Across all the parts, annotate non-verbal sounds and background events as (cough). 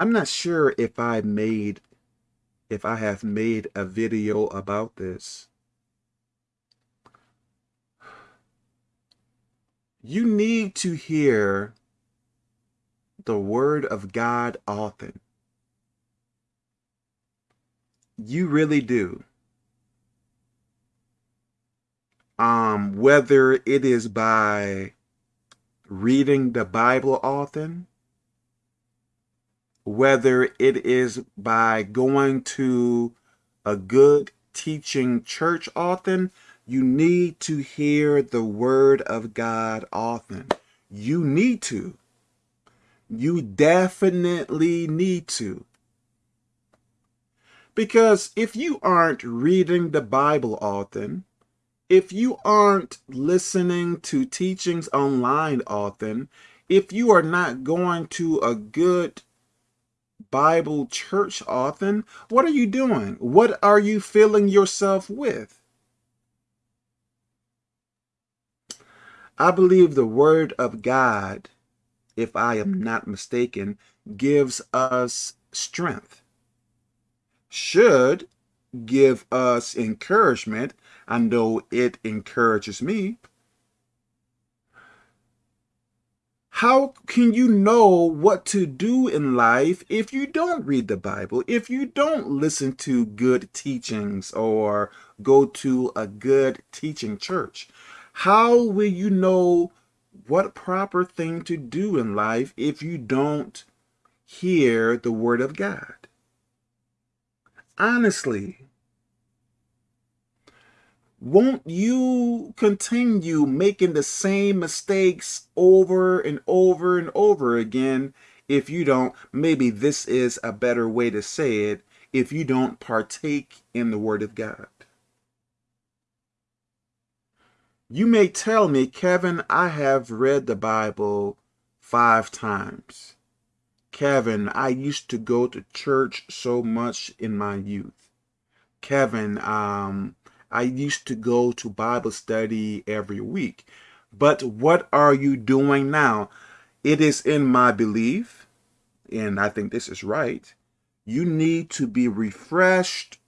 I'm not sure if I made, if I have made a video about this. You need to hear the word of God often. You really do. Um, whether it is by reading the Bible often, whether it is by going to a good teaching church often, you need to hear the word of God often. You need to. You definitely need to. Because if you aren't reading the Bible often, if you aren't listening to teachings online often, if you are not going to a good Bible church often, what are you doing? What are you filling yourself with? I believe the word of God, if I am mm-hmm. not mistaken, gives us strength, should give us encouragement. I know it encourages me. How can you know what to do in life if you don't read the Bible, if you don't listen to good teachings or go to a good teaching church? How will you know what proper thing to do in life if you don't hear the word of God? Honestly, won't you continue making the same mistakes over and over and over again if you don't, maybe this is a better way to say it, if you don't partake in the Word of God? You may tell me, Kevin, I have read the Bible five times. Kevin, I used to go to church so much in my youth. Kevin, um, I used to go to Bible study every week. But what are you doing now? It is in my belief, and I think this is right, you need to be refreshed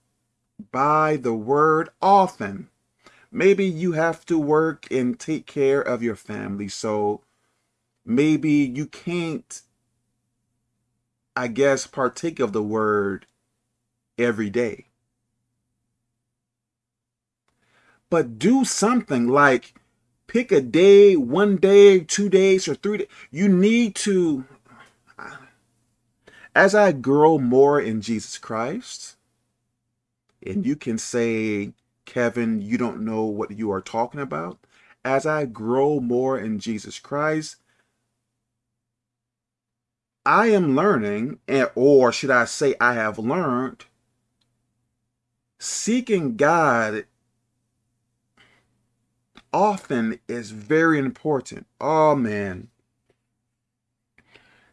by the word often. Maybe you have to work and take care of your family, so maybe you can't, I guess, partake of the word every day but do something like pick a day, one day, two days, or three days. You need to, as I grow more in Jesus Christ, and you can say, Kevin, you don't know what you are talking about. As I grow more in Jesus Christ, I am learning, or should I say I have learned, seeking God often is very important. Oh man.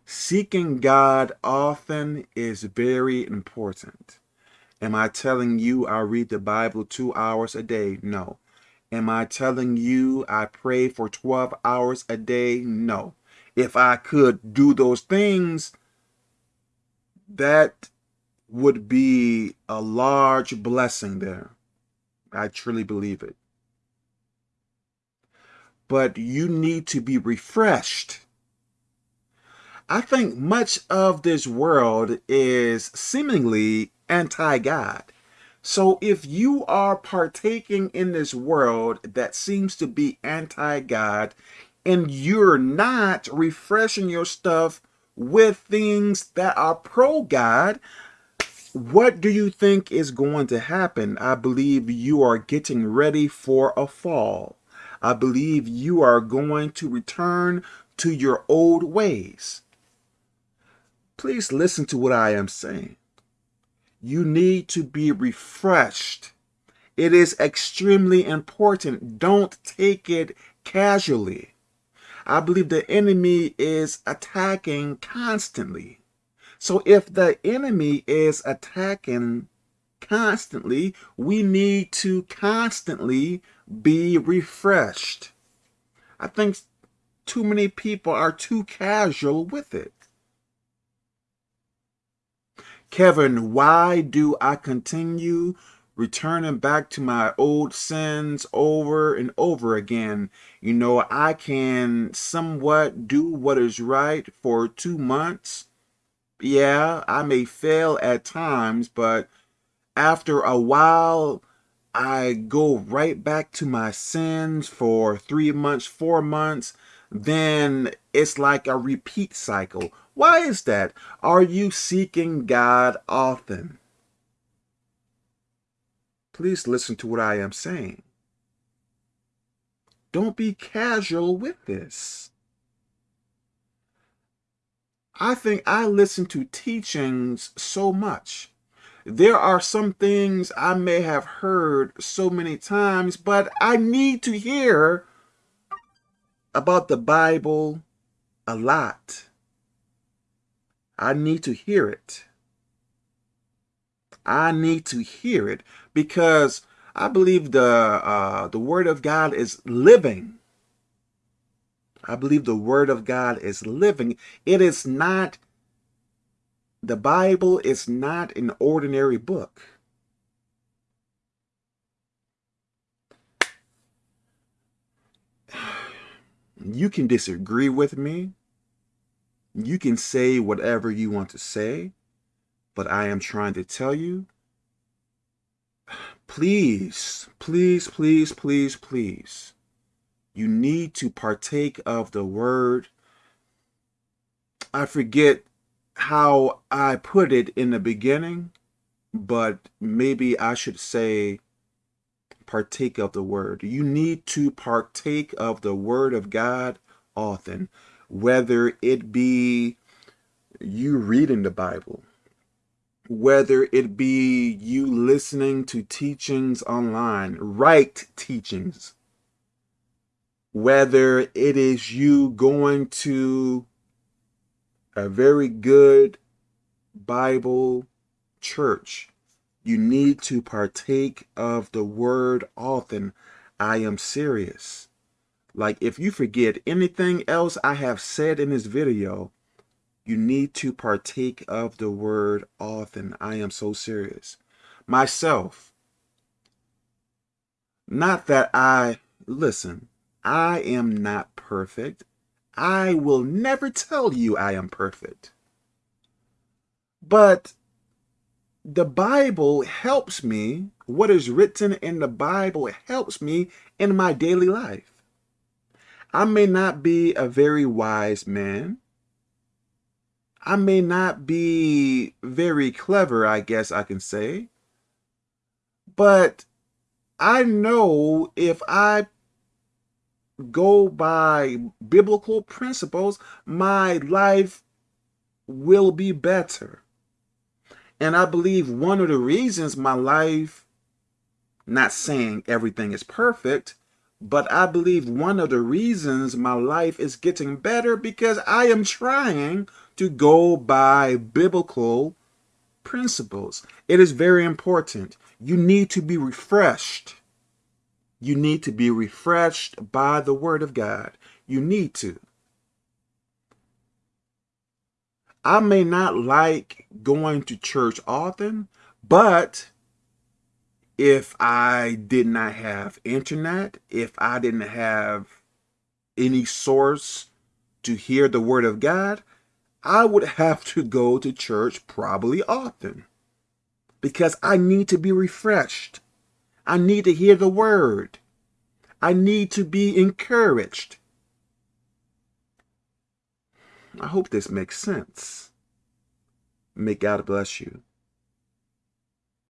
Seeking God often is very important. Am I telling you I read the Bible two hours a day? No. Am I telling you I pray for 12 hours a day? No. If I could do those things, that would be a large blessing there. I truly believe it but you need to be refreshed. I think much of this world is seemingly anti-God. So if you are partaking in this world that seems to be anti-God and you're not refreshing your stuff with things that are pro-God, what do you think is going to happen? I believe you are getting ready for a fall. I believe you are going to return to your old ways. Please listen to what I am saying. You need to be refreshed. It is extremely important. Don't take it casually. I believe the enemy is attacking constantly. So if the enemy is attacking constantly, we need to constantly be refreshed. I think too many people are too casual with it. Kevin, why do I continue returning back to my old sins over and over again? You know, I can somewhat do what is right for two months. Yeah, I may fail at times, but after a while, I go right back to my sins for three months, four months, then it's like a repeat cycle. Why is that? Are you seeking God often? Please listen to what I am saying. Don't be casual with this. I think I listen to teachings so much. There are some things I may have heard so many times, but I need to hear about the Bible a lot. I need to hear it. I need to hear it because I believe the uh, the Word of God is living. I believe the Word of God is living. It is not, the Bible is not an ordinary book. (sighs) You can disagree with me. You can say whatever you want to say, but I am trying to tell you, (sighs) please, please, please, please, please, you need to partake of the word. I forget how I put it in the beginning, but maybe I should say partake of the word. You need to partake of the word of God often, whether it be you reading the Bible, whether it be you listening to teachings online, right teachings, whether it is you going to a very good Bible church you need to partake of the word often. I am serious. Like if you forget anything else I have said in this video, you need to partake of the word often. I am so serious. Myself, not that I, listen, I am not perfect. I will never tell you I am perfect. But the Bible helps me, what is written in the Bible helps me in my daily life. I may not be a very wise man. I may not be very clever, I guess I can say. But I know if I go by biblical principles, my life will be better. And I believe one of the reasons my life, not saying everything is perfect, but I believe one of the reasons my life is getting better because I am trying to go by biblical principles. It is very important. You need to be refreshed. You need to be refreshed by the word of God. You need to. I may not like going to church often, but if I did not have internet, if I didn't have any source to hear the word of God, I would (laughs) have to go to church probably often because I need to be refreshed. I need to hear the word. I need to be encouraged. I hope this makes sense. May God bless you.